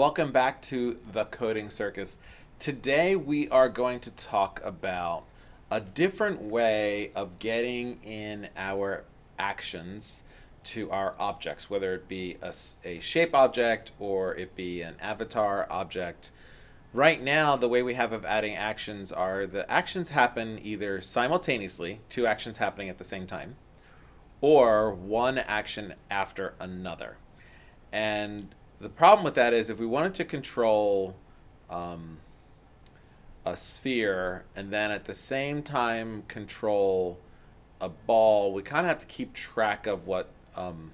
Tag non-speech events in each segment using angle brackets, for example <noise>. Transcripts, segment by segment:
Welcome back to the Coding Circus. Today we are going to talk about a different way of getting in our actions to our objects, whether it be a, a shape object or it be an avatar object. Right now, the way we have of adding actions are the actions happen either simultaneously, two actions happening at the same time, or one action after another. And the problem with that is if we wanted to control um, a sphere and then at the same time control a ball, we kind of have to keep track of what um,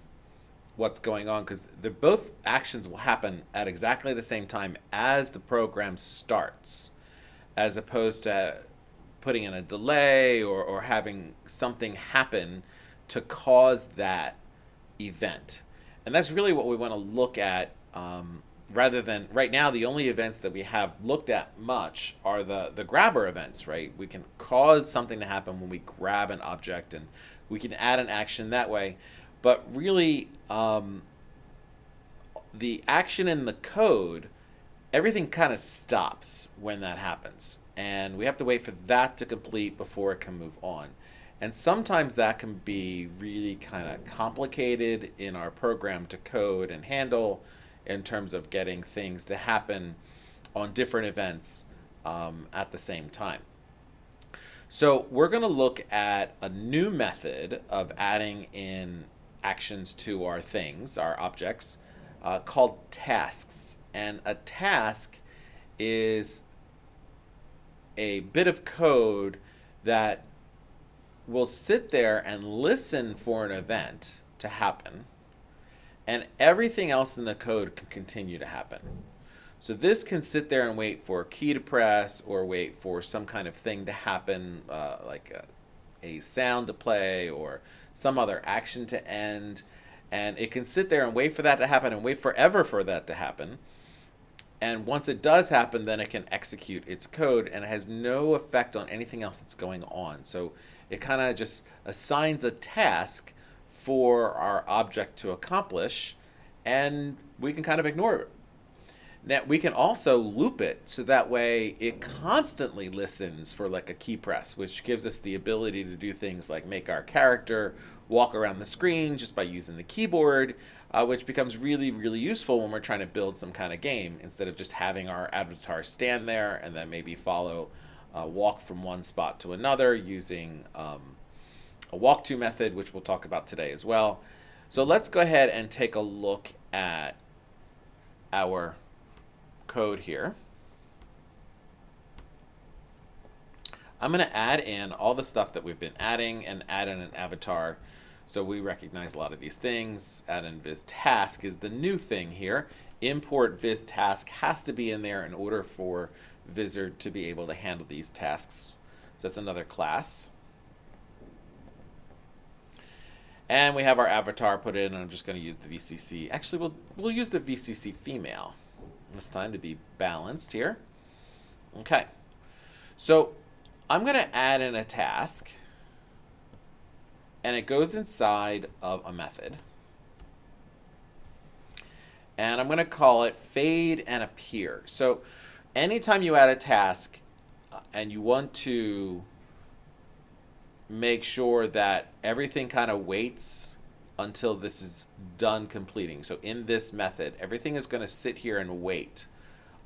what's going on because both actions will happen at exactly the same time as the program starts, as opposed to putting in a delay or, or having something happen to cause that event. And that's really what we want to look at um, rather than right now the only events that we have looked at much are the the grabber events right? We can cause something to happen when we grab an object and we can add an action that way. But really um, the action in the code everything kind of stops when that happens. And we have to wait for that to complete before it can move on. And sometimes that can be really kind of complicated in our program to code and handle in terms of getting things to happen on different events um, at the same time. So we're going to look at a new method of adding in actions to our things, our objects, uh, called tasks. And a task is a bit of code that will sit there and listen for an event to happen and everything else in the code can continue to happen. So this can sit there and wait for a key to press or wait for some kind of thing to happen, uh, like a, a sound to play or some other action to end. And it can sit there and wait for that to happen and wait forever for that to happen. And once it does happen, then it can execute its code and it has no effect on anything else that's going on. So it kind of just assigns a task for our object to accomplish, and we can kind of ignore it. Now, we can also loop it so that way it constantly listens for like a key press, which gives us the ability to do things like make our character walk around the screen just by using the keyboard, uh, which becomes really, really useful when we're trying to build some kind of game instead of just having our avatar stand there and then maybe follow, uh, walk from one spot to another using um, a walk to method, which we'll talk about today as well. So let's go ahead and take a look at our code here. I'm going to add in all the stuff that we've been adding and add in an avatar. So we recognize a lot of these things. Add in viz task is the new thing here. Import viz task has to be in there in order for Vizard to be able to handle these tasks. So that's another class. And we have our avatar put in, and I'm just going to use the VCC. Actually, we'll, we'll use the VCC female this time to be balanced here. Okay. So I'm going to add in a task, and it goes inside of a method. And I'm going to call it fade and appear. So anytime you add a task uh, and you want to make sure that everything kind of waits until this is done completing. So in this method, everything is going to sit here and wait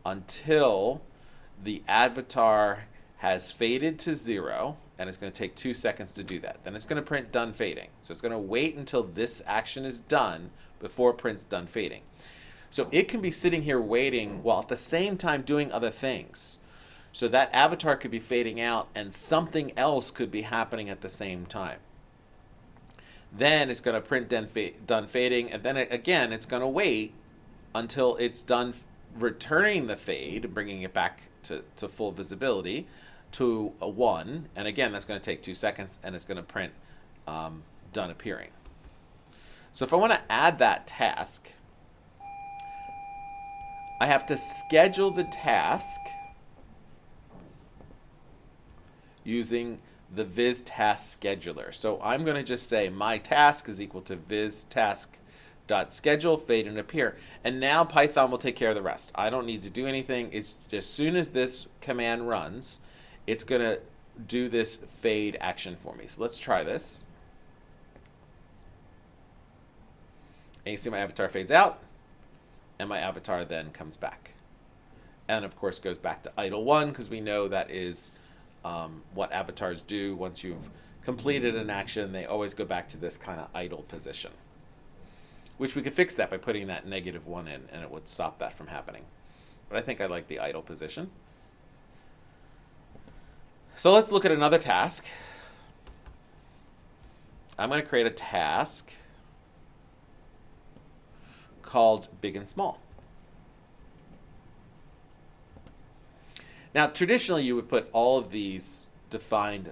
until the avatar has faded to zero, and it's going to take two seconds to do that. Then it's going to print done fading. So it's going to wait until this action is done before it prints done fading. So it can be sitting here waiting while at the same time doing other things. So that avatar could be fading out and something else could be happening at the same time. Then it's going to print done, done fading, and then it, again, it's going to wait until it's done returning the fade, bringing it back to, to full visibility to a 1. And again, that's going to take 2 seconds, and it's going to print um, done appearing. So if I want to add that task, I have to schedule the task using the viz task scheduler. So I'm going to just say my task is equal to viz task dot schedule fade and appear. And now python will take care of the rest. I don't need to do anything. It's as soon as this command runs it's going to do this fade action for me. So let's try this. And you see my avatar fades out and my avatar then comes back. And of course goes back to idle one because we know that is um, what avatars do once you've completed an action they always go back to this kind of idle position which we could fix that by putting that negative one in and it would stop that from happening. But I think I like the idle position. So let's look at another task. I'm going to create a task called big and small. Now, traditionally, you would put all of these defined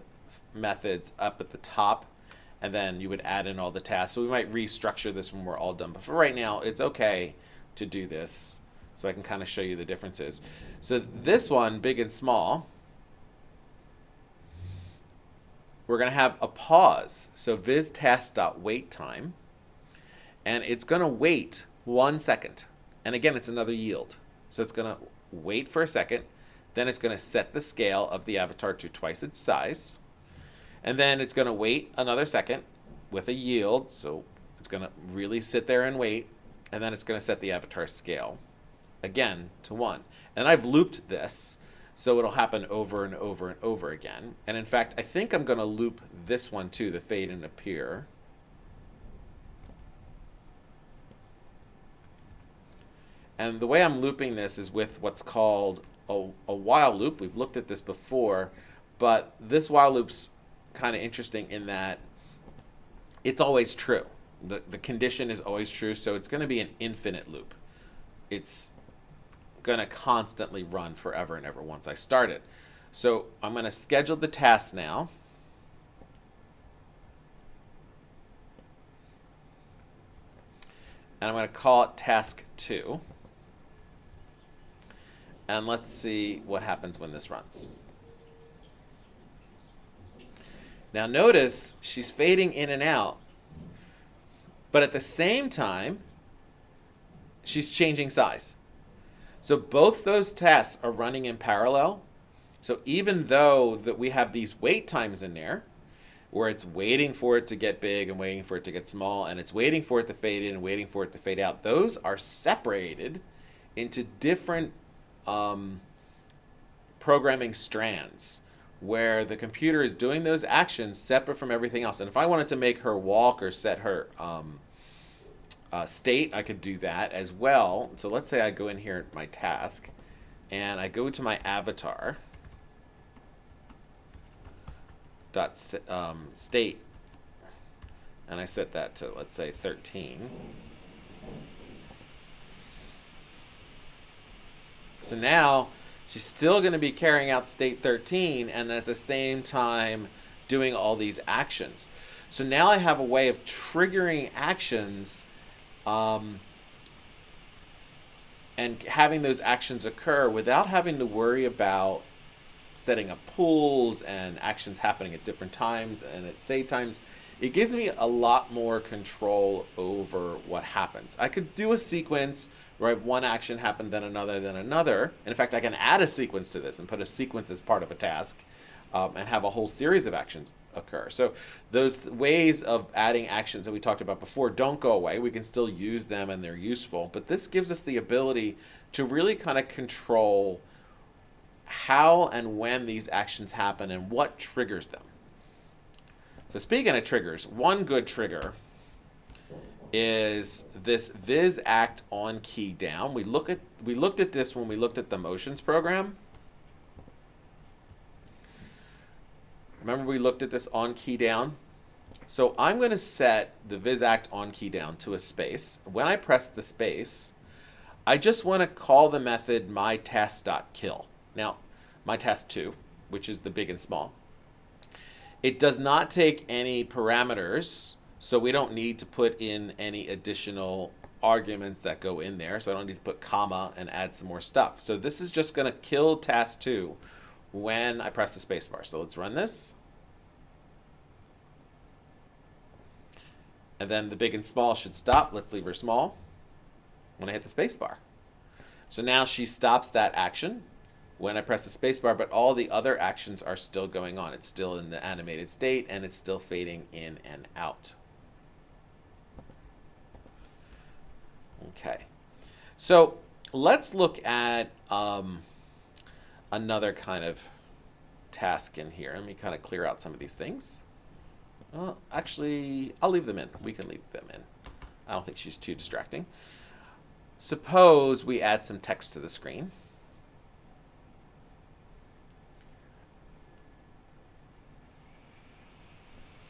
methods up at the top and then you would add in all the tasks. So we might restructure this when we're all done. But for right now, it's okay to do this. So I can kind of show you the differences. So this one, big and small, we're going to have a pause. So viz time. And it's going to wait one second. And again, it's another yield. So it's going to wait for a second. Then it's going to set the scale of the avatar to twice its size. And then it's going to wait another second with a yield. So it's going to really sit there and wait. And then it's going to set the avatar scale again to 1. And I've looped this. So it'll happen over and over and over again. And in fact, I think I'm going to loop this one too, the fade and appear. And the way I'm looping this is with what's called a, a while loop. We've looked at this before, but this while loop's kind of interesting in that it's always true. The, the condition is always true, so it's going to be an infinite loop. It's going to constantly run forever and ever once I start it. So I'm going to schedule the task now. And I'm going to call it task 2. And let's see what happens when this runs. Now notice she's fading in and out, but at the same time, she's changing size. So both those tasks are running in parallel. So even though that we have these wait times in there, where it's waiting for it to get big and waiting for it to get small, and it's waiting for it to fade in and waiting for it to fade out, those are separated into different um, programming strands where the computer is doing those actions separate from everything else. And if I wanted to make her walk or set her um, uh, state, I could do that as well. So let's say I go in here my task and I go to my avatar dot um, state and I set that to let's say 13. So now she's still going to be carrying out state 13 and at the same time doing all these actions. So now I have a way of triggering actions um, and having those actions occur without having to worry about setting up pools and actions happening at different times and at same times. It gives me a lot more control over what happens. I could do a sequence where I have one action happen, then another, then another. In fact, I can add a sequence to this and put a sequence as part of a task um, and have a whole series of actions occur. So those th ways of adding actions that we talked about before don't go away. We can still use them and they're useful. But this gives us the ability to really kind of control how and when these actions happen and what triggers them. So speaking of triggers, one good trigger is this viz act on key down. We look at we looked at this when we looked at the motions program. Remember we looked at this on key down? So I'm going to set the viz act on key down to a space. When I press the space, I just want to call the method my task.kill. Now, my task 2, which is the big and small. It does not take any parameters so we don't need to put in any additional arguments that go in there. So I don't need to put comma and add some more stuff. So this is just going to kill task 2 when I press the spacebar. So let's run this. And then the big and small should stop. Let's leave her small when I hit the spacebar. So now she stops that action when I press the spacebar, but all the other actions are still going on. It's still in the animated state and it's still fading in and out. Okay, so let's look at um, another kind of task in here. Let me kind of clear out some of these things. Well, actually, I'll leave them in. We can leave them in. I don't think she's too distracting. Suppose we add some text to the screen.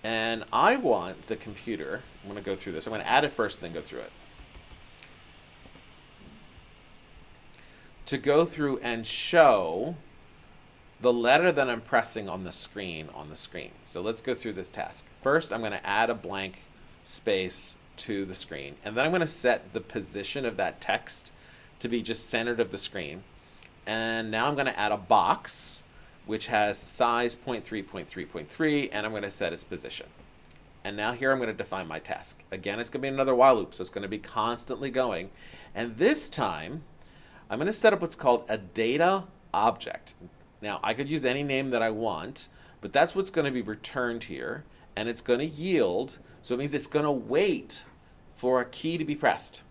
And I want the computer, I'm going to go through this. I'm going to add it first and then go through it. To go through and show the letter that I'm pressing on the screen on the screen. So let's go through this task. First, I'm going to add a blank space to the screen. And then I'm going to set the position of that text to be just centered of the screen. And now I'm going to add a box which has size 0.3, 0.3, 0.3, and I'm going to set its position. And now here I'm going to define my task. Again, it's going to be another while loop, so it's going to be constantly going. And this time, I'm going to set up what's called a data object. Now, I could use any name that I want, but that's what's going to be returned here. And it's going to yield, so it means it's going to wait for a key to be pressed.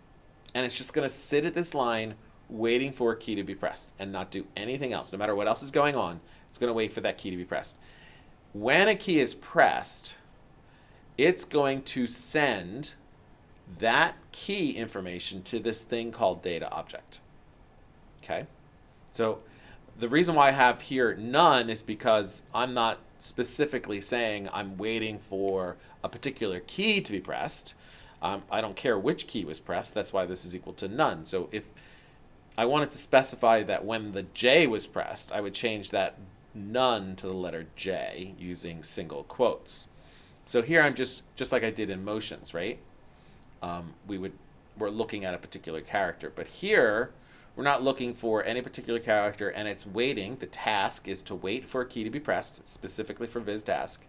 And it's just going to sit at this line waiting for a key to be pressed and not do anything else. No matter what else is going on, it's going to wait for that key to be pressed. When a key is pressed, it's going to send that key information to this thing called data object. Okay? So the reason why I have here none is because I'm not specifically saying I'm waiting for a particular key to be pressed. Um, I don't care which key was pressed. That's why this is equal to none. So if I wanted to specify that when the J was pressed, I would change that none to the letter J using single quotes. So here I'm just, just like I did in motions, right? Um, we would, we're looking at a particular character. But here, we're not looking for any particular character and it's waiting. The task is to wait for a key to be pressed, specifically for viz task.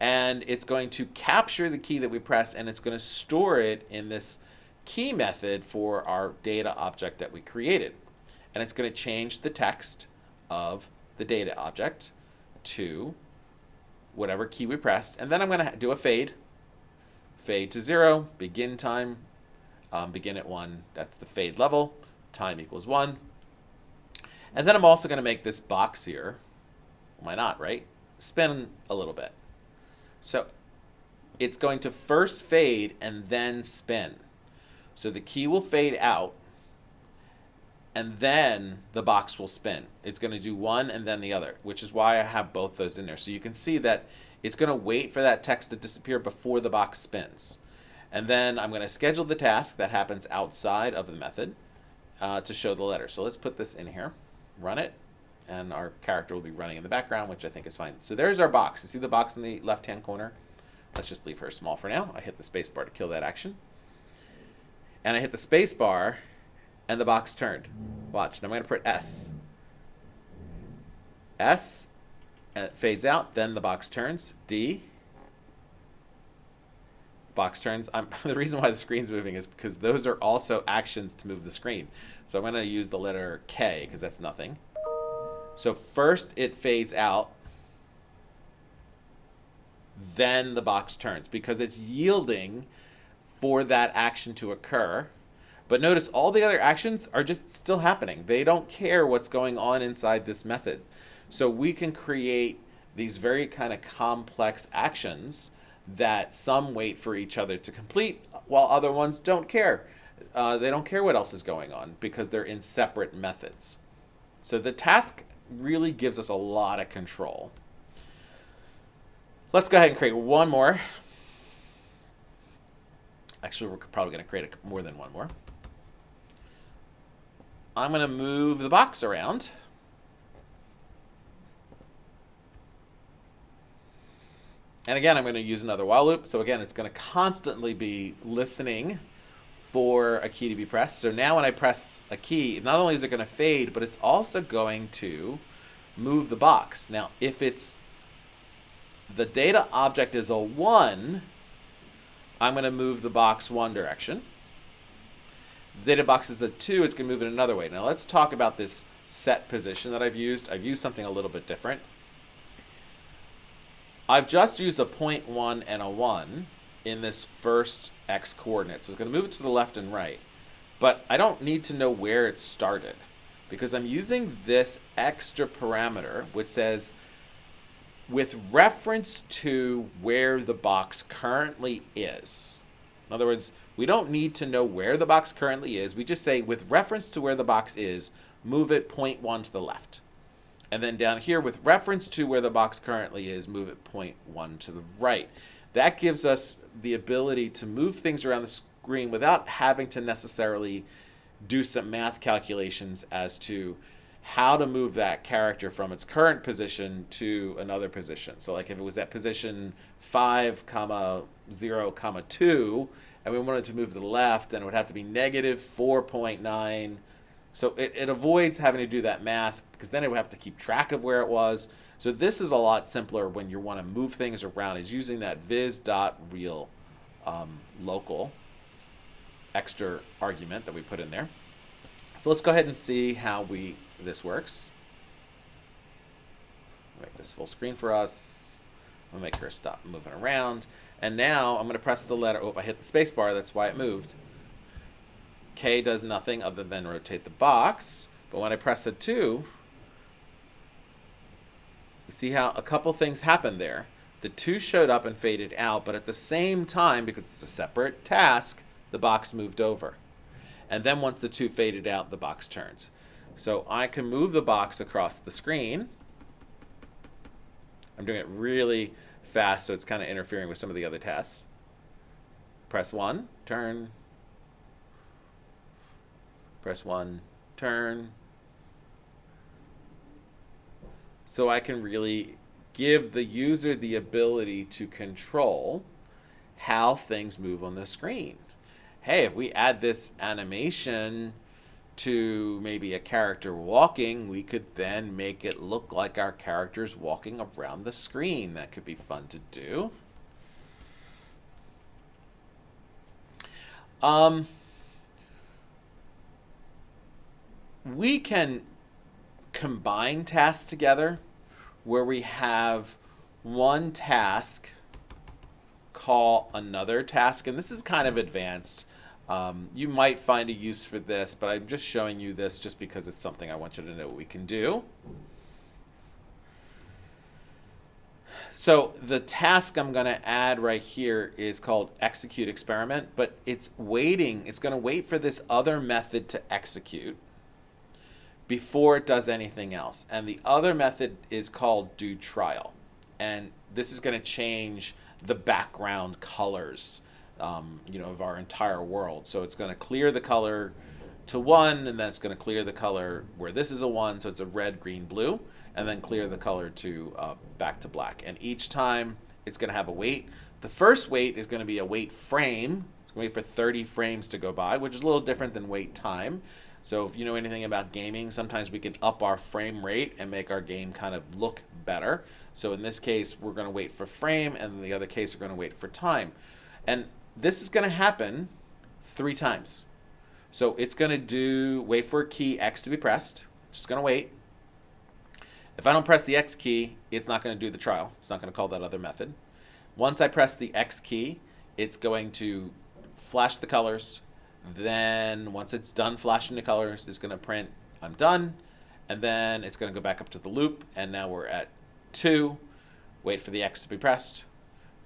And it's going to capture the key that we press and it's going to store it in this key method for our data object that we created. And it's going to change the text of the data object to whatever key we pressed. And then I'm going to do a fade. Fade to zero, begin time, um, begin at one. That's the fade level time equals 1. And then I'm also going to make this box here, why not, right? Spin a little bit. So it's going to first fade and then spin. So the key will fade out and then the box will spin. It's going to do one and then the other, which is why I have both those in there. So you can see that it's going to wait for that text to disappear before the box spins. And then I'm going to schedule the task that happens outside of the method uh, to show the letter. So let's put this in here, run it, and our character will be running in the background, which I think is fine. So there's our box. You see the box in the left-hand corner? Let's just leave her small for now. I hit the space bar to kill that action. And I hit the space bar, and the box turned. Watch. Now I'm going to put S. S, and it fades out. Then the box turns. D, box turns. I'm, <laughs> the reason why the screen's moving is because those are also actions to move the screen. So I'm going to use the letter K because that's nothing. So first it fades out, then the box turns because it's yielding for that action to occur. But notice all the other actions are just still happening. They don't care what's going on inside this method. So we can create these very kind of complex actions that some wait for each other to complete while other ones don't care. Uh, they don't care what else is going on because they're in separate methods. So the task really gives us a lot of control. Let's go ahead and create one more. Actually, we're probably going to create a, more than one more. I'm going to move the box around. And again, I'm going to use another while loop. So again, it's going to constantly be listening for a key to be pressed. So now when I press a key, not only is it going to fade, but it's also going to move the box. Now, if it's the data object is a 1, I'm going to move the box one direction. Data box is a 2, it's going to move in another way. Now let's talk about this set position that I've used. I've used something a little bit different. I've just used a 0.1 and a 1 in this first x coordinate. So it's going to move it to the left and right. But I don't need to know where it started because I'm using this extra parameter which says with reference to where the box currently is. In other words, we don't need to know where the box currently is. We just say with reference to where the box is, move it 0.1 to the left. And then down here, with reference to where the box currently is, move it 0.1 to the right. That gives us the ability to move things around the screen without having to necessarily do some math calculations as to how to move that character from its current position to another position. So like if it was at position 5 comma 0 comma 2 and we wanted to move to the left then it would have to be negative 4.9 so it, it avoids having to do that math because then it would have to keep track of where it was. So this is a lot simpler when you want to move things around is using that viz.real um, local extra argument that we put in there. So let's go ahead and see how we this works. Make this full screen for us. I'll make her stop moving around. And now I'm going to press the letter. Oh, I hit the space bar. That's why it moved. K does nothing other than rotate the box. But when I press a 2, you see how a couple things happened there. The 2 showed up and faded out, but at the same time, because it's a separate task, the box moved over. And then once the 2 faded out, the box turns. So I can move the box across the screen. I'm doing it really fast, so it's kind of interfering with some of the other tasks. Press 1, turn, press one, turn. So I can really give the user the ability to control how things move on the screen. Hey, if we add this animation to maybe a character walking, we could then make it look like our character's walking around the screen. That could be fun to do. Um, we can combine tasks together where we have one task call another task. And this is kind of advanced. Um, you might find a use for this, but I'm just showing you this just because it's something I want you to know we can do. So the task I'm going to add right here is called execute experiment, but it's waiting. It's going to wait for this other method to execute before it does anything else. And the other method is called do trial. And this is going to change the background colors um, you know, of our entire world. So it's going to clear the color to one, and then it's going to clear the color where this is a one, so it's a red, green, blue, and then clear the color to uh, back to black. And each time it's going to have a wait. The first wait is going to be a wait frame. It's going to wait for 30 frames to go by, which is a little different than wait time. So if you know anything about gaming, sometimes we can up our frame rate and make our game kind of look better. So in this case, we're going to wait for frame, and in the other case, we're going to wait for time. And this is going to happen three times. So it's going to do, wait for key X to be pressed. It's just going to wait. If I don't press the X key, it's not going to do the trial. It's not going to call that other method. Once I press the X key, it's going to flash the colors, then once it's done flashing the colors, it's going to print I'm done. And then it's going to go back up to the loop. And now we're at 2. Wait for the X to be pressed.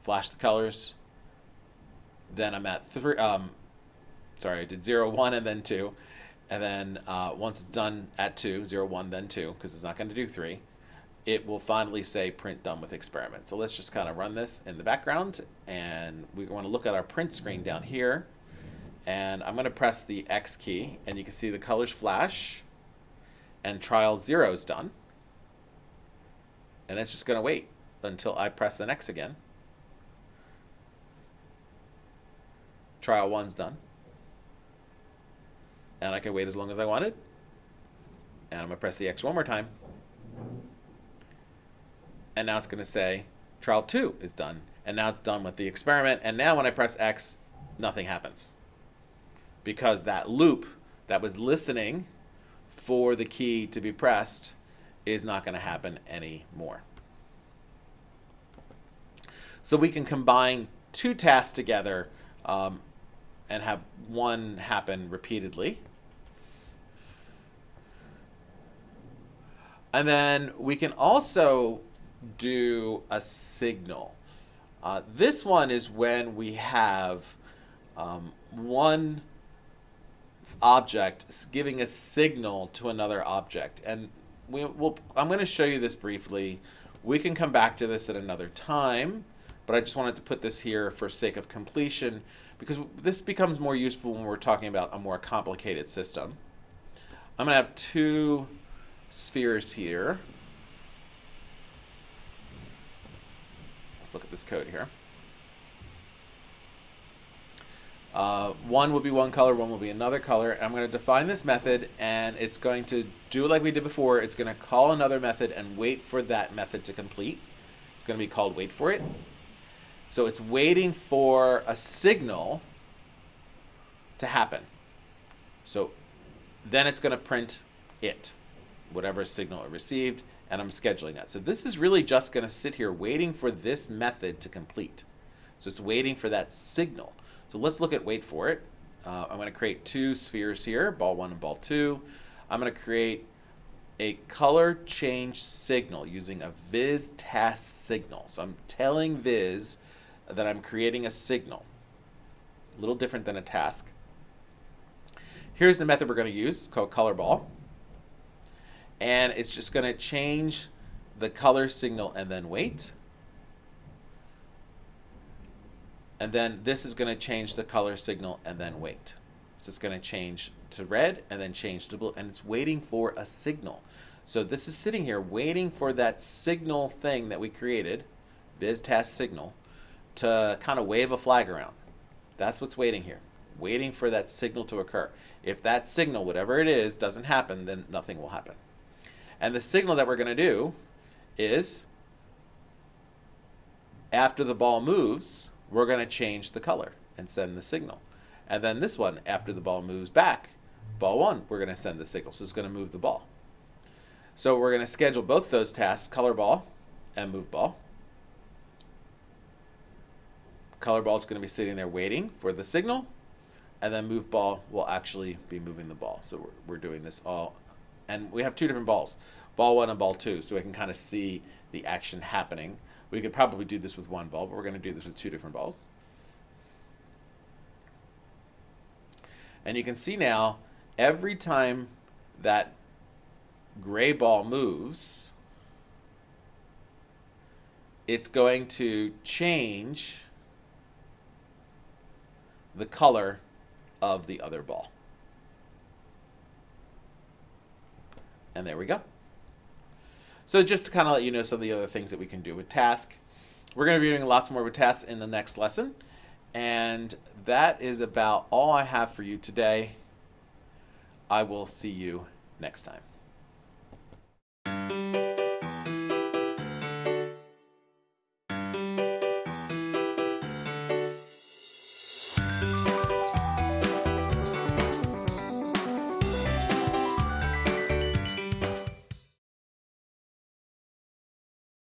Flash the colors. Then I'm at 3. Um, sorry, I did 0, 1, and then 2. And then uh, once it's done at 2, 0, 1, then 2, because it's not going to do 3, it will finally say print done with experiment. So let's just kind of run this in the background. And we want to look at our print screen down here and I'm going to press the X key and you can see the colors flash and trial 0 is done. And it's just going to wait until I press an X again. Trial 1's done. And I can wait as long as I wanted. And I'm going to press the X one more time. And now it's going to say trial 2 is done. and now it's done with the experiment. And now when I press X, nothing happens. Because that loop that was listening for the key to be pressed is not going to happen anymore. So we can combine two tasks together um, and have one happen repeatedly. And then we can also do a signal. Uh, this one is when we have um, one object giving a signal to another object. And we will, I'm going to show you this briefly. We can come back to this at another time, but I just wanted to put this here for sake of completion because this becomes more useful when we're talking about a more complicated system. I'm going to have two spheres here. Let's look at this code here. Uh, one will be one color, one will be another color. I'm going to define this method, and it's going to do like we did before. It's going to call another method and wait for that method to complete. It's going to be called wait for it. So it's waiting for a signal to happen. So then it's going to print it, whatever signal it received, and I'm scheduling that. So this is really just going to sit here waiting for this method to complete. So it's waiting for that signal. So let's look at wait for it. Uh, I'm going to create two spheres here, ball one and ball two. I'm going to create a color change signal using a viz task signal. So I'm telling viz that I'm creating a signal. A little different than a task. Here's the method we're going to use. It's called color ball. And it's just going to change the color signal and then wait. And then this is going to change the color signal and then wait. So it's going to change to red and then change to blue. And it's waiting for a signal. So this is sitting here waiting for that signal thing that we created, viz task signal, to kind of wave a flag around. That's what's waiting here, waiting for that signal to occur. If that signal, whatever it is, doesn't happen, then nothing will happen. And the signal that we're going to do is after the ball moves, we're going to change the color and send the signal. And then this one, after the ball moves back, ball one, we're going to send the signal. So it's going to move the ball. So we're going to schedule both those tasks, color ball and move ball color ball is going to be sitting there waiting for the signal and then move ball will actually be moving the ball. So we're, we're doing this all, and we have two different balls, ball one and ball two, so we can kind of see the action happening. We could probably do this with one ball, but we're going to do this with two different balls. And you can see now, every time that gray ball moves, it's going to change the color of the other ball. And there we go. So just to kind of let you know some of the other things that we can do with task. We're going to be doing lots more with tasks in the next lesson. And that is about all I have for you today. I will see you next time.